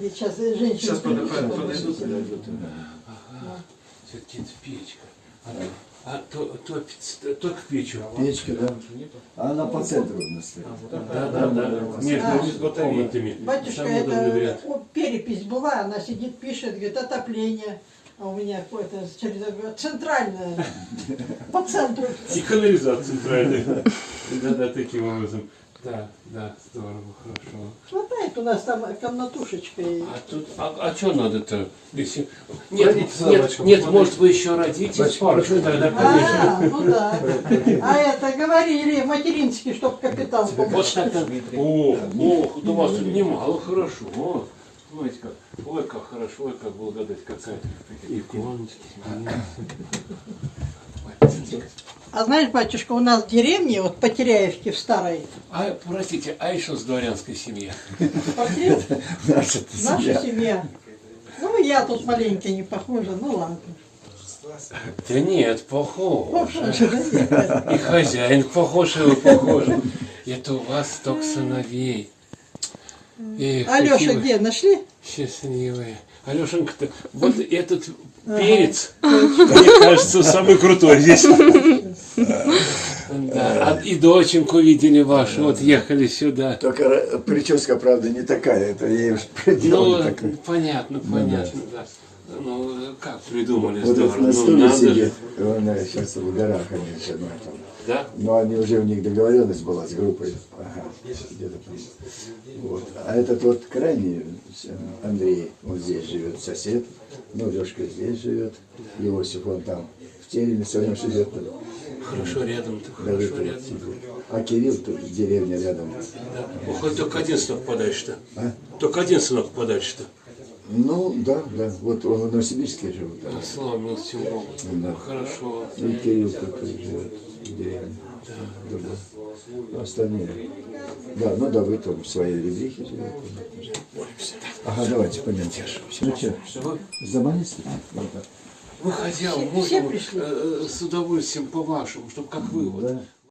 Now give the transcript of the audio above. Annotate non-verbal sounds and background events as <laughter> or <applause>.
Сейчас женщина. Сейчас подойдут, подойдут. подойдут. Ага. Все-таки это печка. А, а то, то, то, то к печу. Печка, да? А она по центру у нас стоит. Да, да, да. Между комнатами. Батюшка, Самый удобный это вариант. о, перепись была, она сидит, пишет, говорит, отопление. А у меня какое-то через центральное, <laughs> по центру. И канализация центральная. Да, да, таким образом. Да, да, здорово, хорошо. Хватает у нас там комнатушечка. и- А тут, а, а что надо-то? Если... Нет, Родите нет, нет, может вы еще родите Бачка, парочку, тогда, конечно. А, ну да. А это говорили материнский, чтоб капитан помог. Вот так. О, о, у вас тут немало хорошо. Смотрите как. Ой, как хорошо, ой, как благодать какая. Иконочки. А знаешь, батюшка, у нас в деревне, вот по Теряевке в старой, А, простите, а еще с дворянской семьи? <laughs> Наша семья. Ну, я тут маленько не похожа, ну ладно. Да нет, похож. И хозяин похож, и вы похожи. Это у вас столько сыновей. Эх, Алеша где, нашли? Счастливые. Алешенька-то, вот <laughs> этот перец, мне кажется, самый крутой здесь. Да, а и доченьку видели вашу, вот ехали сюда. Только прическа, правда, не такая. Это я уж проделал Ну, понятно, понятно, да. Ну, как придумали, Вот здорово. Ну, стуле надо сидит. Она сейчас в горах они жена там. Да? Но они уже у них договоренность была с группой. Ага, где-то там. Вот. А этот вот крайний, э, Андрей, он здесь живет, сосед. Ну, Лешка здесь живет. Иосиф, он там в Тереме своем живет. Хорошо рядом-то, Да, хорошо вот, рядом. вот. А Кирилл тут деревня рядом. Да. Хоть только один сынок подальше-то. А? Только один сынок подальше-то. Ну, да, да. Вот он в Новосибирске живет. да. Слава. Да. Хорошо. И Кирилл тут живет в деревне. Другой. А Остальные. Да, ну да, вы там в своей ребрихе живете. Ага, давайте пойдемте. Ну что, заманись? вы хотя Все- можно э, э, с удовольствием по-вашему, чтобы как вы вот. Да.